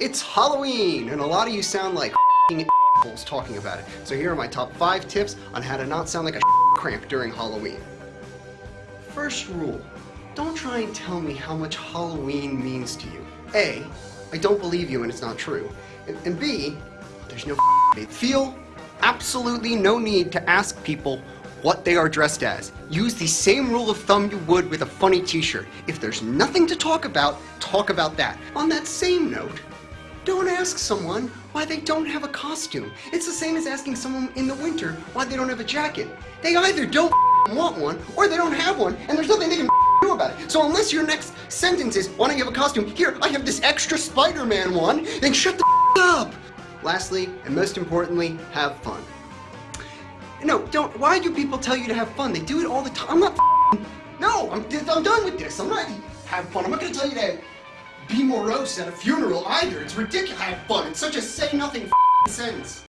It's Halloween, and a lot of you sound like assholes talking about it. So here are my top 5 tips on how to not sound like a cramp during Halloween. First rule, don't try and tell me how much Halloween means to you. A, I don't believe you and it's not true. And, and B, there's no feel absolutely no need to ask people what they are dressed as. Use the same rule of thumb you would with a funny t-shirt. If there's nothing to talk about, talk about that. On that same note, don't ask someone why they don't have a costume. It's the same as asking someone in the winter why they don't have a jacket. They either don't want one or they don't have one and there's nothing they can do about it. So unless your next sentence is, why don't you have a costume? Here, I have this extra Spider-Man one, then shut the up! Lastly, and most importantly, have fun. No, don't, why do people tell you to have fun? They do it all the time. I'm not No, I'm, I'm done with this. I'm not, have fun. I'm not gonna tell you to be morose at a funeral either. It's ridiculous. Have fun. It's such a say nothing sentence.